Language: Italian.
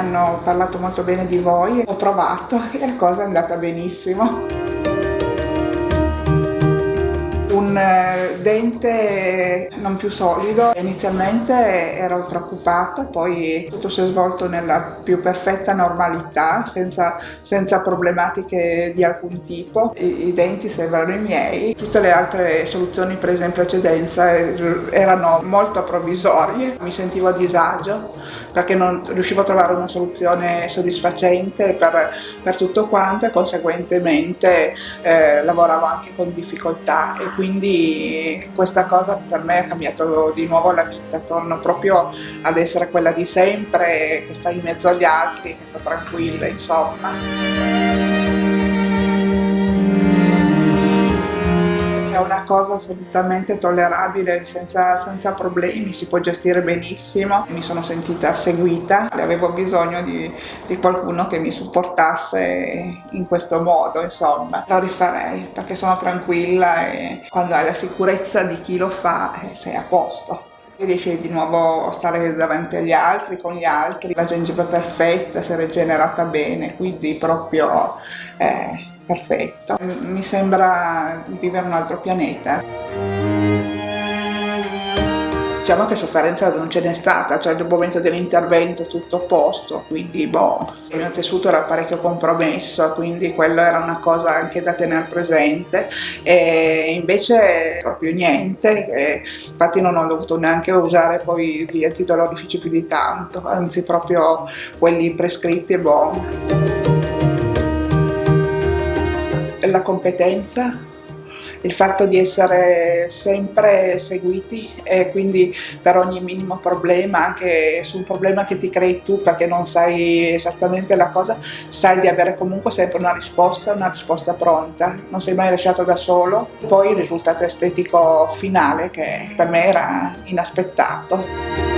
hanno parlato molto bene di voi, ho provato e la cosa è andata benissimo dente non più solido. Inizialmente ero preoccupata, poi tutto si è svolto nella più perfetta normalità, senza, senza problematiche di alcun tipo. I, I, denti sembrano i miei. Tutte le altre soluzioni prese in precedenza erano molto provvisorie. Mi sentivo a disagio perché non riuscivo a trovare una soluzione soddisfacente per, per tutto quanto e conseguentemente eh, lavoravo anche con difficoltà e quindi questa cosa per me ha cambiato di nuovo la vita, torno proprio ad essere quella di sempre, che sta in mezzo agli altri, che sta tranquilla, insomma. Cosa assolutamente tollerabile, senza, senza, problemi, si può gestire benissimo. Mi sono sentita seguita, avevo bisogno di, di qualcuno che mi supportasse in questo modo, insomma. Lo rifarei perché sono tranquilla e quando hai la sicurezza di chi lo fa eh, sei a posto riesci di nuovo a stare davanti agli altri, con gli altri, la gengiva perfetta, si è rigenerata bene, quindi proprio eh, perfetto. Mi sembra di vivere un altro pianeta. Diciamo che sofferenza non ce n'è stata, cioè nel momento dell'intervento tutto a posto, quindi boh, il mio tessuto era parecchio compromesso, quindi quello era una cosa anche da tenere presente e invece proprio niente, e infatti non ho dovuto neanche usare poi gli antidolorifici più di tanto, anzi proprio quelli prescritti e boh la competenza, il fatto di essere sempre seguiti e quindi per ogni minimo problema, anche su un problema che ti crei tu perché non sai esattamente la cosa, sai di avere comunque sempre una risposta, una risposta pronta, non sei mai lasciato da solo. Poi il risultato estetico finale che per me era inaspettato.